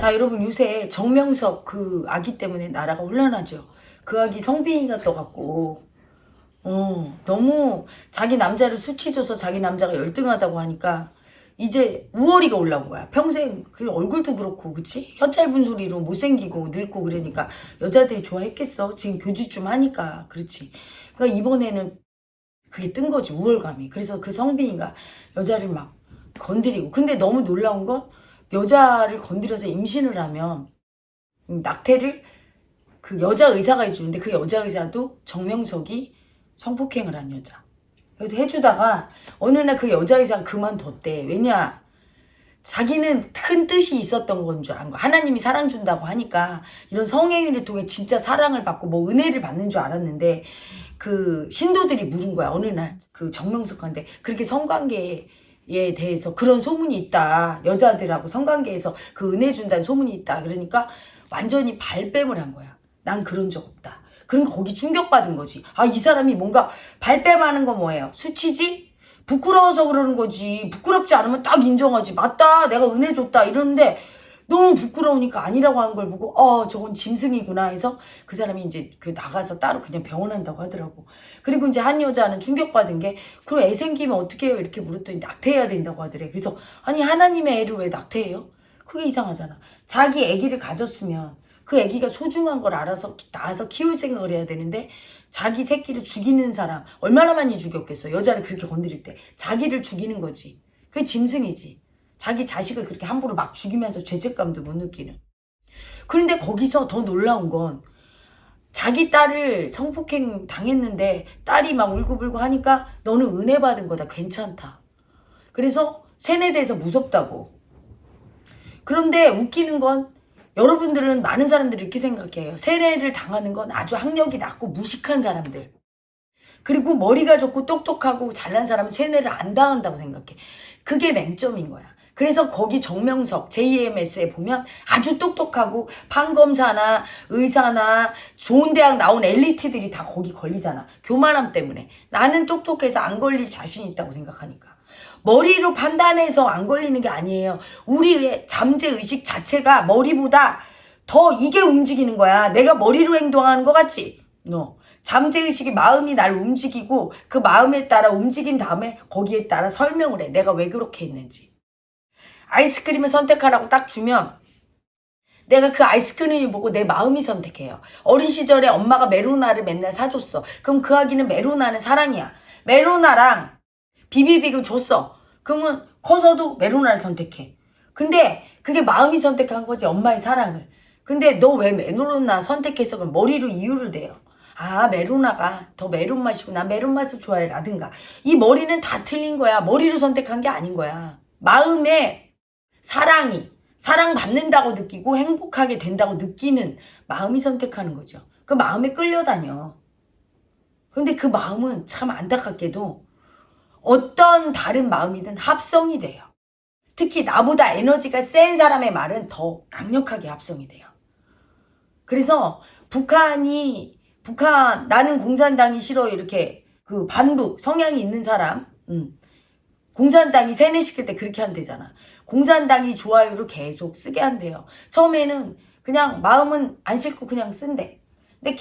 자 여러분 요새 정명석 그 아기 때문에 나라가 혼란하죠. 그 아기 성빈이가 떠갖고 어 너무 자기 남자를 수치줘서 자기 남자가 열등하다고 하니까 이제 우월이가 올라온 거야. 평생 그 얼굴도 그렇고 그치? 혀 짧은 소리로 못생기고 늙고 그러니까 여자들이 좋아했겠어. 지금 교주 좀 하니까 그렇지. 그러니까 이번에는 그게 뜬 거지 우월감이. 그래서 그 성빈이가 여자를 막 건드리고 근데 너무 놀라운 건 여자를 건드려서 임신을 하면 낙태를 그 여자 의사가 해주는데 그 여자 의사도 정명석이 성폭행을 한 여자. 그래서 해주다가 어느 날 그 여자 의사가 그만뒀대. 왜냐? 자기는 큰 뜻이 있었던 건 줄 안 거. 하나님이 사랑 준다고 하니까 이런 성행위를 통해 진짜 사랑을 받고 뭐 은혜를 받는 줄 알았는데 그 신도들이 물은 거야. 어느 날 그 정명석한테 그렇게 성관계에 대해서 그런 소문이 있다. 여자들하고 성관계에서 그 은혜 준다는 소문이 있다. 그러니까 완전히 발뺌을 한 거야. 난 그런 적 없다. 그러니까 거기 충격받은 거지. 아, 이 사람이 뭔가 발뺌하는 거 뭐예요? 수치지? 부끄러워서 그러는 거지. 부끄럽지 않으면 딱 인정하지. 맞다. 내가 은혜 줬다. 이러는데 너무 부끄러우니까 아니라고 한 걸 보고 어 저건 짐승이구나 해서 그 사람이 이제 그 나가서 따로 그냥 병원한다고 하더라고. 그리고 이제 한 여자는 충격받은 게 그럼 애 생기면 어떻게 해요? 이렇게 물었더니 낙태해야 된다고 하더래. 그래서 아니 하나님의 애를 왜 낙태해요? 그게 이상하잖아. 자기 애기를 가졌으면 그 아기가 소중한 걸 알아서 낳아서 키울 생각을 해야 되는데 자기 새끼를 죽이는 사람 얼마나 많이 죽였겠어 여자를 그렇게 건드릴 때 자기를 죽이는 거지 그게 짐승이지 자기 자식을 그렇게 함부로 막 죽이면서 죄책감도 못 느끼는 그런데 거기서 더 놀라운 건 자기 딸을 성폭행 당했는데 딸이 막 울고불고 하니까 너는 은혜 받은 거다 괜찮다 그래서 세뇌돼서 무섭다고 그런데 웃기는 건 여러분들은 많은 사람들이 이렇게 생각해요. 세례를 당하는 건 아주 학력이 낮고 무식한 사람들. 그리고 머리가 좋고 똑똑하고 잘난 사람은 세뇌를 안 당한다고 생각해. 그게 맹점인 거야. 그래서 거기 정명석 JMS에 보면 아주 똑똑하고 판검사나 의사나 좋은 대학 나온 엘리트들이 다 거기 걸리잖아. 교만함 때문에. 나는 똑똑해서 안 걸릴 자신 있다고 생각하니까. 머리로 판단해서 안 걸리는 게 아니에요. 우리의 잠재의식 자체가 머리보다 더 이게 움직이는 거야. 내가 머리로 행동하는 것 같지? 너. 잠재의식이 마음이 날 움직이고 그 마음에 따라 움직인 다음에 거기에 따라 설명을 해. 내가 왜 그렇게 했는지. 아이스크림을 선택하라고 딱 주면 내가 그 아이스크림을 보고 내 마음이 선택해요. 어린 시절에 엄마가 메로나를 맨날 사줬어. 그럼 그 아기는 메로나는 사랑이야. 메로나랑 비비빅을 줬어. 그러면 커서도 메로나를 선택해. 근데 그게 마음이 선택한 거지 엄마의 사랑을. 근데 너 왜 메로나 선택했어? 그럼 머리로 이유를 대요. 아 메로나가 더 메론 맛이고 나 메론 맛을 좋아해 라든가 이 머리는 다 틀린 거야 머리로 선택한 게 아닌 거야 마음에 사랑이 사랑받는다고 느끼고 행복하게 된다고 느끼는 마음이 선택하는 거죠 그 마음에 끌려다녀 근데 그 마음은 참 안타깝게도 어떤 다른 마음이든 합성이 돼요. 특히 나보다 에너지가 센 사람의 말은 더 강력하게 합성이 돼요. 그래서 북한이 북한 나는 공산당이 싫어 이렇게 그 반북 성향이 있는 사람 음, 공산당이 세뇌시킬 때 그렇게 한대잖아. 공산당이 좋아요를 계속 쓰게 한대요. 처음에는 그냥 마음은 안 싫고 그냥 쓴대. 근데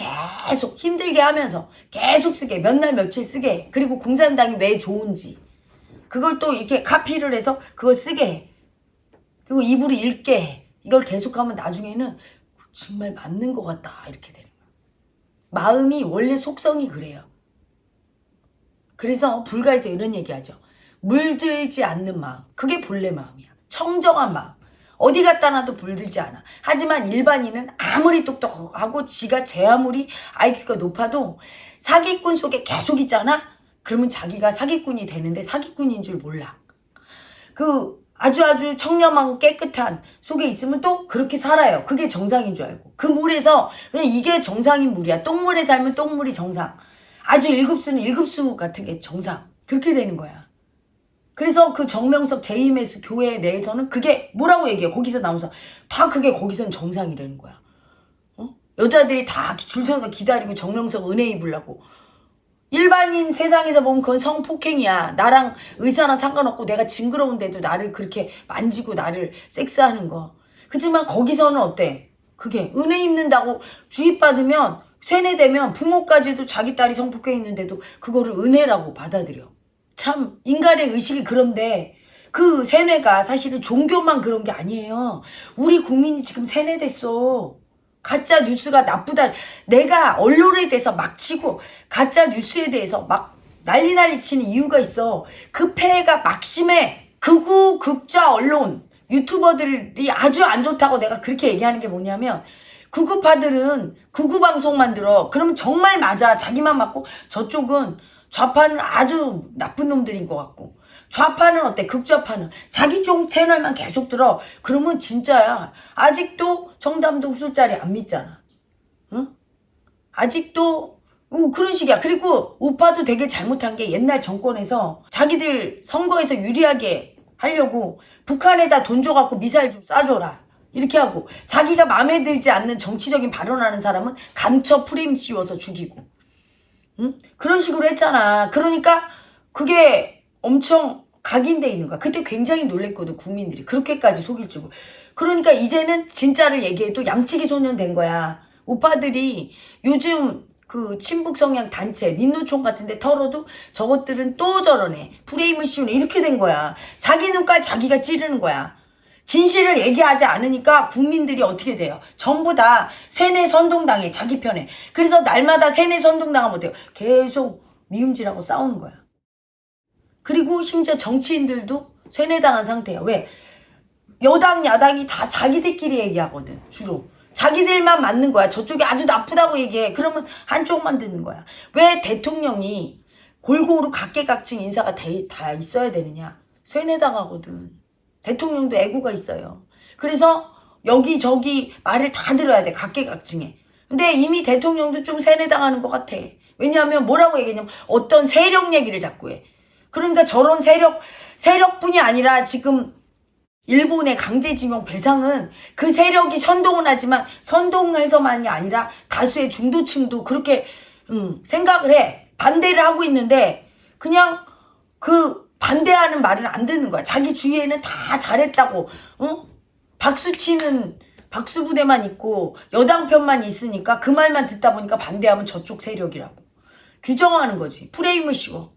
계속 힘들게 하면서 계속 쓰게 몇 날 며칠 쓰게. 그리고 공산당이 왜 좋은지. 그걸 또 이렇게 카피를 해서 그걸 쓰게 해. 그리고 입으로 읽게 해. 이걸 계속하면 나중에는 정말 맞는 것 같다. 이렇게 되는 거야. 마음이 원래 속성이 그래요. 그래서 불가에서 이런 얘기하죠 물들지 않는 마음 그게 본래 마음이야 청정한 마음 어디 갖다 놔도 불들지 않아. 하지만 일반인은 아무리 똑똑하고 지가 제 아무리 IQ가 높아도 사기꾼 속에 계속 있잖아? 그러면 자기가 사기꾼이 되는데 사기꾼인 줄 몰라. 그 아주 아주 청렴하고 깨끗한 속에 있으면 또 그렇게 살아요. 그게 정상인 줄 알고. 그 물에서 그냥 이게 정상인 물이야. 똥물에 살면 똥물이 정상. 아주 일급수는 일급수 같은 게 정상. 그렇게 되는 거야. 그래서 그 정명석 JMS 교회 내에서는 그게 뭐라고 얘기해 거기서 나오면서 다 그게 거기서는 정상이라는 거야 어? 여자들이 다 줄 서서 기다리고 정명석 은혜 입으려고 일반인 세상에서 보면 그건 성폭행이야 나랑 의사랑 상관없고 내가 징그러운데도 나를 그렇게 만지고 나를 섹스하는 거 그렇지만 거기서는 어때? 그게 은혜 입는다고 주입받으면 세뇌되면 부모까지도 자기 딸이 성폭행 있는데도 그거를 은혜라고 받아들여. 참 인간의 의식이 그런데 그 세뇌가 사실은 종교만 그런 게 아니에요. 우리 국민이 지금 세뇌됐어. 가짜 뉴스가 나쁘다. 내가 언론에 대해서 막 치고 가짜 뉴스에 대해서 막 난리 난리 치는 이유가 있어. 그 폐해가 막심해. 극우 극좌 언론 유튜버들이 아주 안 좋다고 내가 그렇게 얘기하는 게 뭐냐면 구구파들은 구구 방송 만 들어. 그러면 정말 맞아. 자기만 맞고 저쪽은 좌파는 아주 나쁜 놈들인 것 같고 좌파는 어때? 극좌파는 자기 쪽 채널만 계속 들어. 그러면 진짜야. 아직도 정담동 술자리 안 믿잖아. 응? 아직도 어, 그런 식이야. 그리고 우파도 되게 잘못한 게 옛날 정권에서 자기들 선거에서 유리하게 하려고 북한에다 돈 줘갖고 미사일 좀 쏴줘라. 이렇게 하고 자기가 마음에 들지 않는 정치적인 발언하는 사람은 간첩 프레임 씌워서 죽이고 응? 그런 식으로 했잖아. 그러니까 그게 엄청 각인돼 있는 거야. 그때 굉장히 놀랬거든 국민들이 그렇게까지 속일 줄. 그러니까 이제는 진짜를 얘기해도 양치기 소년 된 거야. 오빠들이 요즘 그 친북 성향 단체 민노총 같은데 털어도 저것들은 또 저러네 프레임을 씌우네 이렇게 된 거야. 자기 눈깔 자기가 찌르는 거야. 진실을 얘기하지 않으니까 국민들이 어떻게 돼요? 전부 다 세뇌 선동당해 자기 편에. 그래서 날마다 세뇌 선동당하면 어때요? 계속 미움질하고 싸우는 거야. 그리고 심지어 정치인들도 세뇌당한 상태야. 왜? 여당 야당이 다 자기들끼리 얘기하거든 주로. 자기들만 맞는 거야. 저쪽이 아주 나쁘다고 얘기해. 그러면 한쪽만 듣는 거야. 왜 대통령이 골고루 각계각층 인사가 다, 다 있어야 되느냐? 세뇌당하거든. 대통령도 애고가 있어요. 그래서 여기저기 말을 다 들어야 돼. 각계각층에. 근데 이미 대통령도 좀 세뇌당하는 것 같아. 왜냐하면 뭐라고 얘기하냐면 어떤 세력 얘기를 자꾸 해. 그러니까 저런 세력, 세력뿐이 아니라 지금 일본의 강제징용 배상은 그 세력이 선동은 하지만 선동해서만이 아니라 다수의 중도층도 그렇게 음, 생각을 해. 반대를 하고 있는데 그냥 그 반대하는 말을 안 듣는 거야. 자기 주위에는 다 잘했다고, 어? 박수 치는 박수 부대만 있고 여당 편만 있으니까 그 말만 듣다 보니까 반대하면 저쪽 세력이라고. 규정하는 거지. 프레임을 씌워.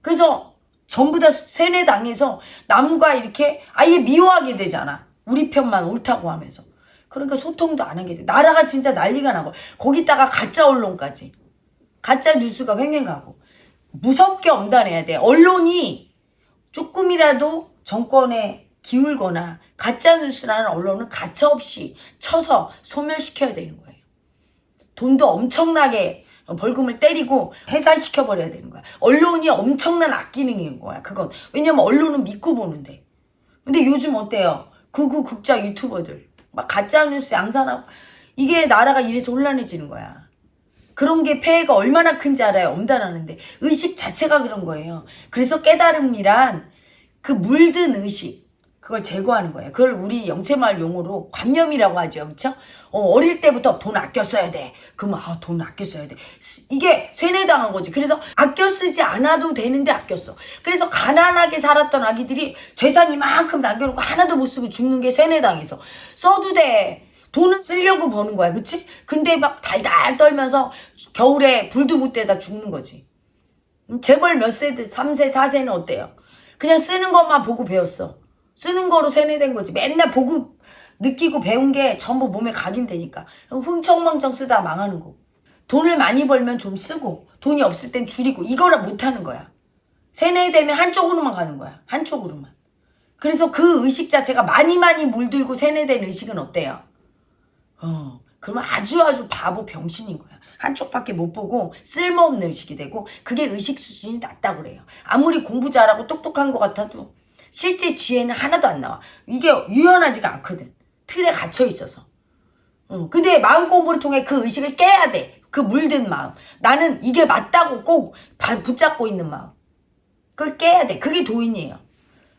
그래서 전부 다 세뇌당해서 남과 이렇게 아예 미워하게 되잖아. 우리 편만 옳다고 하면서. 그러니까 소통도 안 하게 돼. 나라가 진짜 난리가 나고 거기다가 가짜 언론까지. 가짜 뉴스가 횡행하고. 무섭게 엄단해야 돼. 언론이 조금이라도 정권에 기울거나 가짜뉴스라는 언론은 가차없이 쳐서 소멸시켜야 되는 거예요. 돈도 엄청나게 벌금을 때리고 해산시켜버려야 되는 거야. 언론이 엄청난 악기능인 거야. 그건. 왜냐면 언론은 믿고 보는데. 근데 요즘 어때요? 극우 극자 유튜버들. 막 가짜뉴스 양산하고. 이게 나라가 이래서 혼란해지는 거야. 그런 게 폐해가 얼마나 큰지 알아요. 엄단하는데. 의식 자체가 그런 거예요. 그래서 깨달음이란 그 물든 의식. 그걸 제거하는 거예요. 그걸 우리 영체마을 용어로 관념이라고 하죠. 그렇죠? 어, 릴 때부터 돈 아껴 써야 돼. 그러면 아, 돈 아껴 써야 돼. 이게 세뇌당한 거지. 그래서 아껴 쓰지 않아도 되는데 아껴 써. 그래서 가난하게 살았던 아기들이 재산 이만큼 남겨놓고 하나도 못 쓰고 죽는 게 세뇌당해서. 써도 돼. 돈은 쓰려고 버는 거야. 그치? 근데 막 달달 떨면서 겨울에 불도 못 대다 죽는 거지. 음, 재벌 몇 세들, 3세, 4세는 어때요? 그냥 쓰는 것만 보고 배웠어. 쓰는 거로 세뇌된 거지. 맨날 보고 느끼고 배운 게 전부 몸에 각인되니까. 흥청망청 쓰다 망하는 거. 돈을 많이 벌면 좀 쓰고 돈이 없을 땐 줄이고 이거를 못하는 거야. 세뇌되면 한쪽으로만 가는 거야. 한쪽으로만. 그래서 그 의식 자체가 많이 많이 물들고 세뇌된 의식은 어때요? 어, 그러면 아주 아주 바보 병신인 거야. 한쪽밖에 못 보고 쓸모없는 의식이 되고 그게 의식 수준이 낮다고 그래요. 아무리 공부 잘하고 똑똑한 것 같아도 실제 지혜는 하나도 안 나와. 이게 유연하지가 않거든. 틀에 갇혀 있어서. 응. 근데 마음 공부를 통해 그 의식을 깨야 돼. 그 물든 마음. 나는 이게 맞다고 꼭 붙잡고 있는 마음. 그걸 깨야 돼. 그게 도인이에요.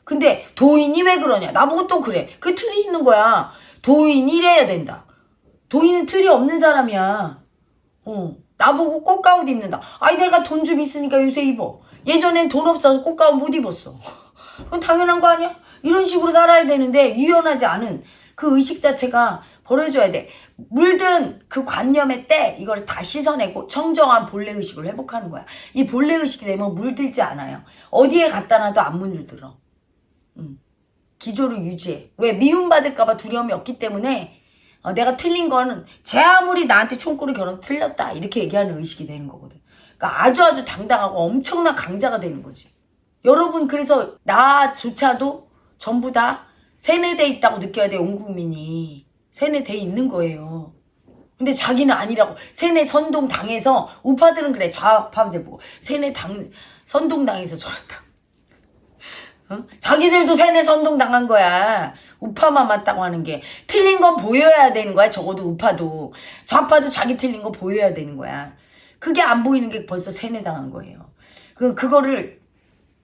근데 도인이 왜 그러냐? 나보고 또 그래. 그 틀이 있는 거야. 도인이 이래야 된다. 도인은 틀이 없는 사람이야. 어. 나보고 꽃가옷 입는다. 아니 내가 돈 좀 있으니까 요새 입어. 예전엔 돈 없어서 꽃가옷 못 입었어. 그건 당연한 거 아니야? 이런 식으로 살아야 되는데 유연하지 않은 그 의식 자체가 버려줘야 돼. 물든 그 관념의 때 이걸 다 씻어내고 청정한 본래 의식을 회복하는 거야. 이 본래 의식이 되면 물들지 않아요. 어디에 갖다 놔도 안 물들어. 음. 기조를 유지해. 왜 미움받을까봐 두려움이 없기 때문에 어, 내가 틀린 거는 제 아무리 나한테 총구를 겨눠 틀렸다 이렇게 얘기하는 의식이 되는 거거든. 그러니까 아주 아주 당당하고 엄청난 강자가 되는 거지. 여러분 그래서 나조차도 전부 다 세뇌돼 있다고 느껴야 돼온 국민이 세뇌돼 있는 거예요. 근데 자기는 아니라고 세뇌 선동 당해서 우파들은 그래 좌파들 보고 세뇌 당 선동 당해서 저렇다. 어? 자기들도 세뇌 선동 당한 거야. 우파만 맞다고 하는 게 틀린 건 보여야 되는 거야. 적어도 우파도 좌파도 자기 틀린 거 보여야 되는 거야. 그게 안 보이는 게 벌써 세뇌 당한 거예요. 그 그거를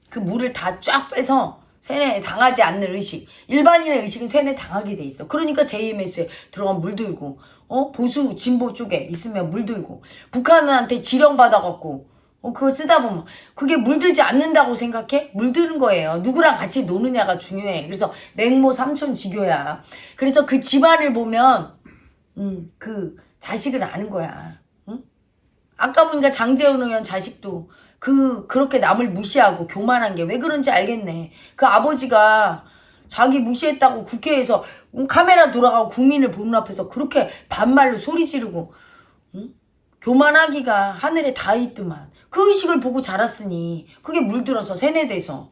그 물을 다 쫙 빼서 세뇌 당하지 않는 의식. 일반인의 의식은 세뇌 당하게 돼 있어. 그러니까 JMS에 들어가면 물들고, 어 보수 진보 쪽에 있으면 물 들고, 북한한테 지령 받아갖고, 어 그거 쓰다 보면 그게 물들지 않는다고 생각해? 물드는 거예요. 누구랑 같이 노느냐가 중요해. 그래서 맹모 삼촌 지교야. 그래서 그 집안을 보면, 음 그 자식을 아는 거야. 응? 아까 보니까 장재훈 의원 자식도 그 그렇게 남을 무시하고 교만한 게 왜 그런지 알겠네. 그 아버지가 자기 무시했다고 국회에서 음, 카메라 돌아가고 국민을 보는 앞에서 그렇게 반말로 소리 지르고 응? 교만하기가 하늘에 다 있더만. 그 의식을 보고 자랐으니 그게 물들어서 세뇌돼서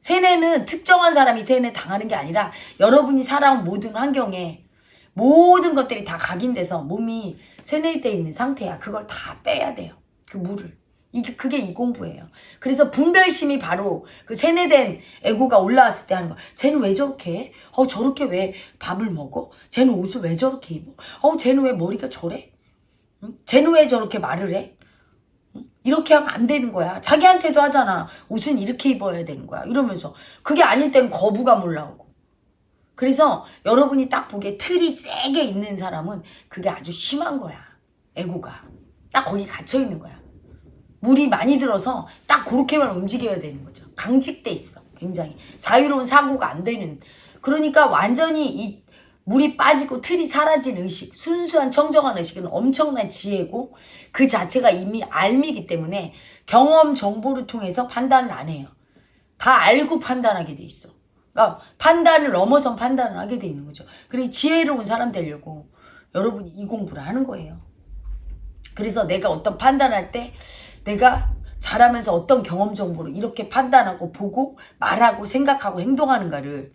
세뇌는 특정한 사람이 세뇌 당하는 게 아니라 여러분이 살아온 모든 환경에 모든 것들이 다 각인돼서 몸이 세뇌돼 있는 상태야. 그걸 다 빼야 돼요. 그 물을. 이게 그게 이 공부예요. 그래서 분별심이 바로 그 세뇌된 에고가 올라왔을 때 하는 거. 쟤는 왜 저렇게 해? 어 저렇게 왜 밥을 먹어? 쟤는 옷을 왜 저렇게 입어? 어 쟤는 왜 머리가 저래? 응? 쟤는 왜 저렇게 말을 해? 응? 이렇게 하면 안 되는 거야. 자기한테도 하잖아. 옷은 이렇게 입어야 되는 거야. 이러면서 그게 아닐 땐 거부감 올라오고. 그래서 여러분이 딱 보기에 틀이 세게 있는 사람은 그게 아주 심한 거야. 에고가. 딱 거기 갇혀 있는 거야. 물이 많이 들어서 딱 그렇게만 움직여야 되는 거죠. 강직돼 있어. 굉장히. 자유로운 사고가 안 되는. 그러니까 완전히 이 물이 빠지고 틀이 사라진 의식, 순수한 청정한 의식은 엄청난 지혜고 그 자체가 이미 알미기 때문에 경험 정보를 통해서 판단을 안 해요. 다 알고 판단하게 돼 있어. 그러니까 판단을 넘어선 판단을 하게 돼 있는 거죠. 그리고 지혜로운 사람 되려고 여러분이 이 공부를 하는 거예요. 그래서 내가 어떤 판단할 때 내가 자라면서 어떤 경험 정보를 이렇게 판단하고 보고 말하고 생각하고 행동하는가를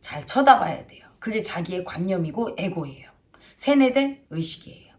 잘 쳐다봐야 돼요. 그게 자기의 관념이고 에고예요. 세뇌된 의식이에요.